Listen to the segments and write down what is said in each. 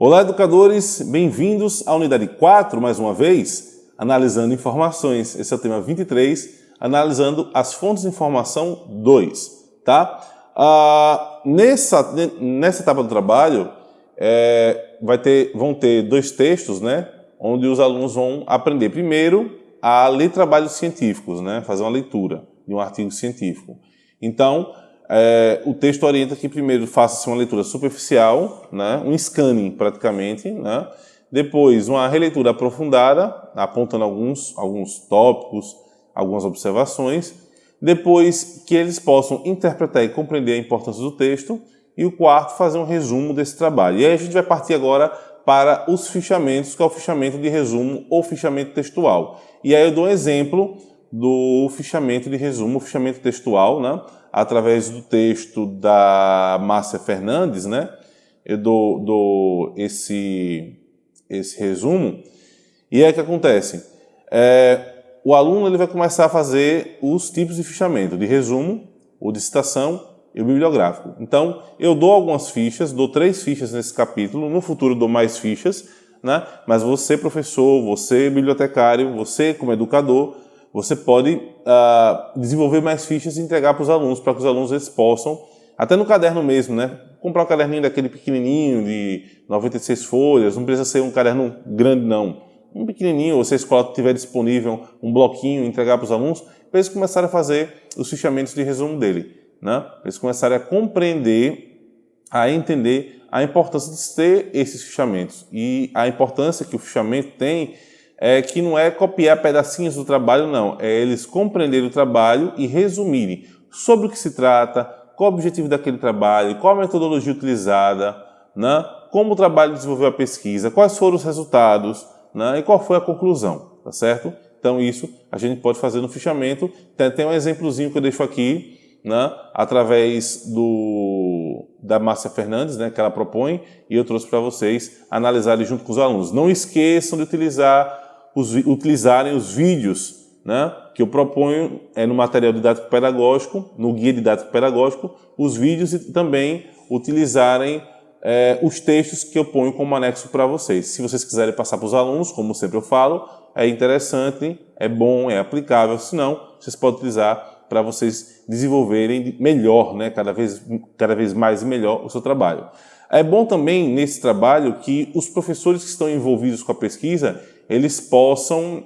Olá, educadores, bem-vindos à unidade 4, mais uma vez, analisando informações. Esse é o tema 23, analisando as fontes de informação 2, tá? Ah, nessa, nessa etapa do trabalho, é, vai ter, vão ter dois textos, né? Onde os alunos vão aprender primeiro a ler trabalhos científicos, né? Fazer uma leitura de um artigo científico. Então, é, o texto orienta que primeiro faça-se uma leitura superficial, né, um scanning praticamente, né, depois uma releitura aprofundada, apontando alguns, alguns tópicos, algumas observações, depois que eles possam interpretar e compreender a importância do texto, e o quarto, fazer um resumo desse trabalho. E aí a gente vai partir agora para os fichamentos, que é o fichamento de resumo ou fichamento textual. E aí eu dou um exemplo do fichamento de resumo, fichamento textual, né? através do texto da Márcia Fernandes, né? eu dou, dou esse, esse resumo, e é que acontece, é, o aluno ele vai começar a fazer os tipos de fichamento, de resumo, o de citação e o bibliográfico. Então, eu dou algumas fichas, dou três fichas nesse capítulo, no futuro dou mais fichas, né? mas você, professor, você, bibliotecário, você, como educador, você pode uh, desenvolver mais fichas e entregar para os alunos, para que os alunos eles possam, até no caderno mesmo, né? Comprar um caderninho daquele pequenininho, de 96 folhas, não precisa ser um caderno grande não. Um pequenininho, ou se a escola tiver disponível um bloquinho, entregar para os alunos, para eles começarem a fazer os fichamentos de resumo dele. Né? Para eles começarem a compreender, a entender a importância de ter esses fichamentos. E a importância que o fichamento tem é que não é copiar pedacinhos do trabalho, não. É eles compreenderem o trabalho e resumirem sobre o que se trata, qual o objetivo daquele trabalho, qual a metodologia utilizada, né? como o trabalho desenvolveu a pesquisa, quais foram os resultados né? e qual foi a conclusão, tá certo? Então isso a gente pode fazer no fichamento. Tem, tem um exemplozinho que eu deixo aqui, né? através do, da Márcia Fernandes, né? que ela propõe, e eu trouxe para vocês analisarem junto com os alunos. Não esqueçam de utilizar os, utilizarem os vídeos né, que eu proponho é no material didático pedagógico, no guia didático pedagógico, os vídeos e também utilizarem é, os textos que eu ponho como anexo para vocês. Se vocês quiserem passar para os alunos, como sempre eu falo, é interessante, é bom, é aplicável, se não, vocês podem utilizar para vocês desenvolverem melhor, né, cada, vez, cada vez mais e melhor o seu trabalho. É bom também nesse trabalho que os professores que estão envolvidos com a pesquisa, eles possam,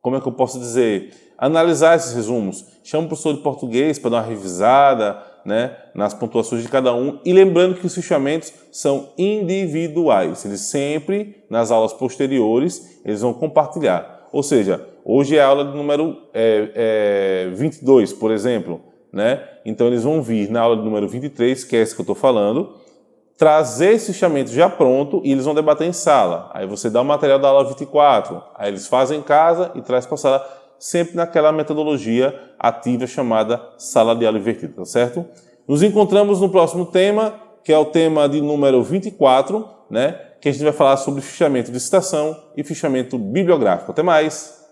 como é que eu posso dizer, analisar esses resumos. Chama o professor de português para dar uma revisada né, nas pontuações de cada um e lembrando que os fichamentos são individuais. Eles sempre, nas aulas posteriores, eles vão compartilhar. Ou seja, hoje é a aula de número é, é, 22, por exemplo. Né? Então eles vão vir na aula de número 23, que é essa que eu estou falando, trazer esse fichamento já pronto e eles vão debater em sala. Aí você dá o material da aula 24, aí eles fazem em casa e traz para a sala, sempre naquela metodologia ativa chamada sala de aula invertida, tá certo? Nos encontramos no próximo tema, que é o tema de número 24, né? que a gente vai falar sobre fichamento de citação e fichamento bibliográfico. Até mais!